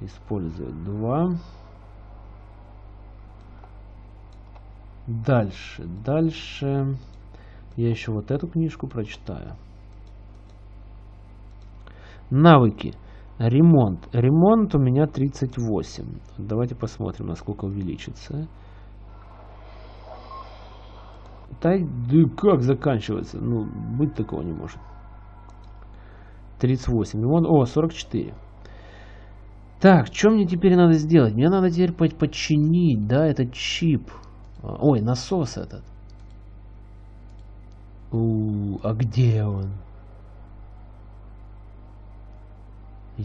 Использовать два. Дальше, дальше. Я еще вот эту книжку прочитаю. Навыки. Ремонт. Ремонт у меня 38. Давайте посмотрим, насколько увеличится. Да, да как заканчивается? Ну, быть такого не может. 38. Ремонт. О, 44. Так, что мне теперь надо сделать? Мне надо теперь подчинить, да, этот чип. Ой, насос этот. У, а где он?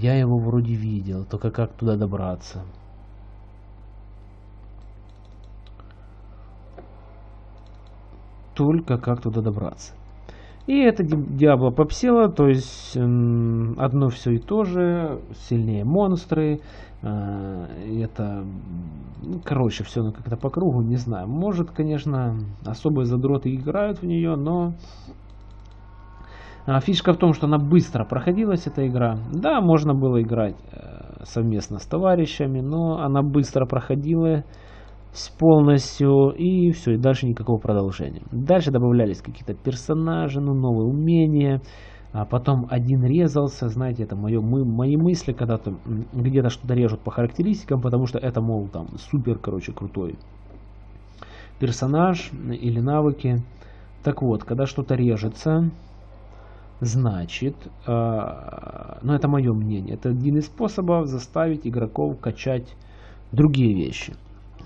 Я его вроде видел, только как туда добраться? Только как туда добраться? И это Диабло попсела, то есть одно все и то же, сильнее монстры, а, это, короче, все как-то по кругу, не знаю. Может, конечно, особые задроты играют в нее, но фишка в том, что она быстро проходилась, эта игра. Да, можно было играть э, совместно с товарищами, но она быстро проходила полностью и все, и дальше никакого продолжения. Дальше добавлялись какие-то персонажи, ну, новые умения, а потом один резался, знаете, это мое, мы, мои мысли, когда-то где-то что-то режут по характеристикам, потому что это, мол, там, супер, короче, крутой персонаж или навыки. Так вот, когда что-то режется, значит, э, ну это мое мнение, это один из способов заставить игроков качать другие вещи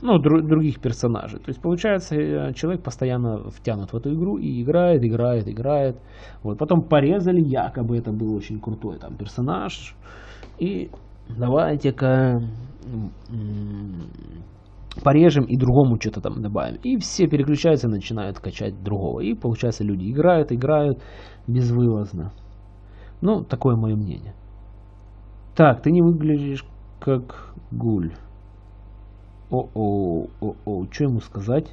ну, дру, других персонажей. То есть, получается, э, человек постоянно втянут в эту игру и играет, играет, играет. Вот. Потом порезали, якобы это был очень крутой там персонаж. И давайте-ка порежем и другому что-то там добавим. И все переключаются и начинают качать другого. И получается, люди играют, играют безвылазно. Ну, такое мое мнение. Так, ты не выглядишь как гуль. О-о, о-о, что ему сказать?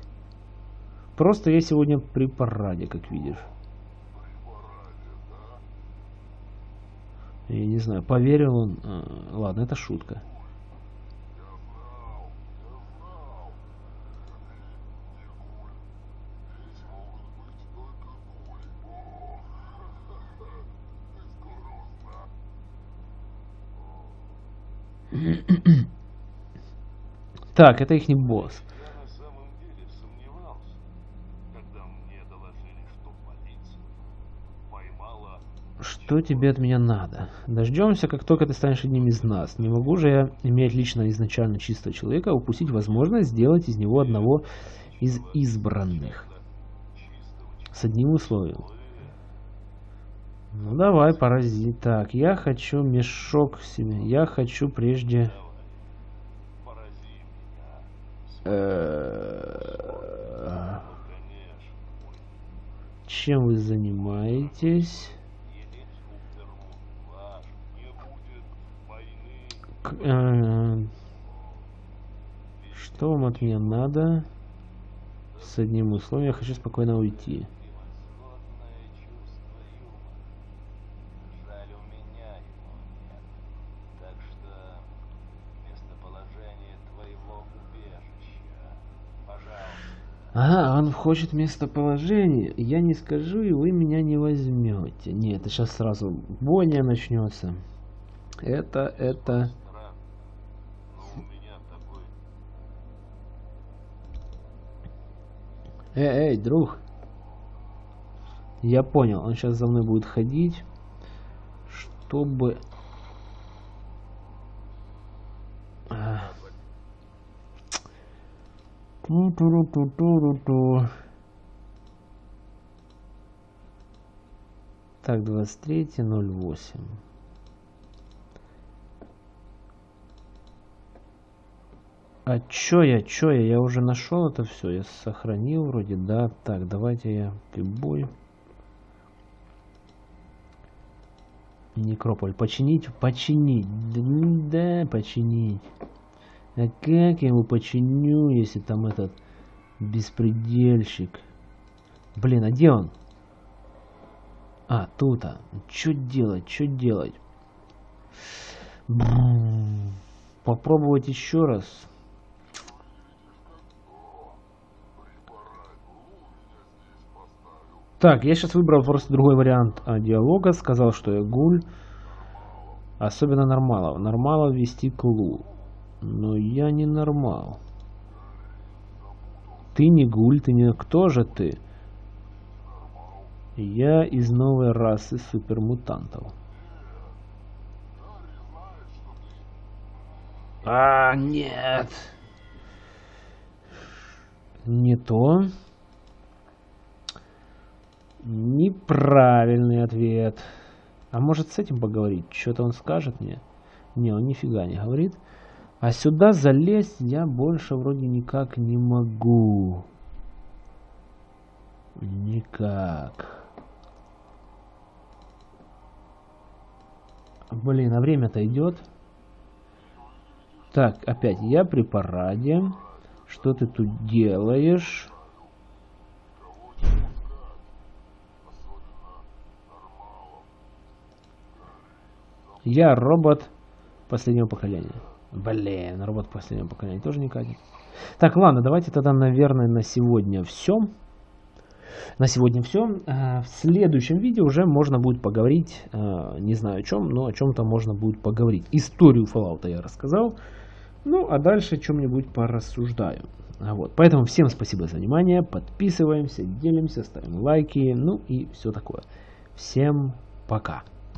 Просто я сегодня при параде, как видишь. Я не знаю, поверил он. А, ладно, это шутка. Так, это их не босс. Что тебе от меня надо? Дождемся, как только ты станешь одним из нас. Не могу же я, иметь лично изначально чистого человека, упустить возможность сделать из него одного из избранных. С одним условием. Ну давай, паразит. Так, я хочу мешок себе. Я хочу прежде Э, чем вы занимаетесь? Э, что вам от меня надо? С одним условием я хочу спокойно уйти. Ага, он хочет местоположение. Я не скажу, и вы меня не возьмете. Нет, это сейчас сразу бойня начнется. Это, это... Эй, эй, друг. Я понял, он сейчас за мной будет ходить, чтобы Ту -ту -ту -ту -ру -ту. Так, 23.08. А чё я, чё я? Я уже нашел это все. Я сохранил вроде, да. Так, давайте я прибой. Некрополь. Починить? Починить. Да, починить. А как я его починю, если там этот беспредельщик? Блин, а где он? А, тут, а. Что делать, что делать? Попробовать еще раз. Так, я сейчас выбрал просто другой вариант а, диалога. Сказал, что я гуль. Особенно нормалов. Нормалов вести клу. Но я не нормал. Ты не гуль, ты не... Кто же ты? Я из новой расы супермутантов. А, нет. Не то. Неправильный ответ. А может с этим поговорить? Что-то он скажет мне? Не, он нифига не говорит. А сюда залезть я больше вроде никак не могу. Никак. Блин, а время-то идет. Так, опять я при параде. Что ты тут делаешь? Я робот последнего поколения. Блин, робот последнего поколения тоже не катит. Так, ладно, давайте тогда, наверное, на сегодня все. На сегодня все. Э, в следующем видео уже можно будет поговорить, э, не знаю о чем, но о чем-то можно будет поговорить. Историю Fallout я рассказал. Ну, а дальше чем-нибудь порассуждаю. А вот. Поэтому всем спасибо за внимание. Подписываемся, делимся, ставим лайки, ну и все такое. Всем пока.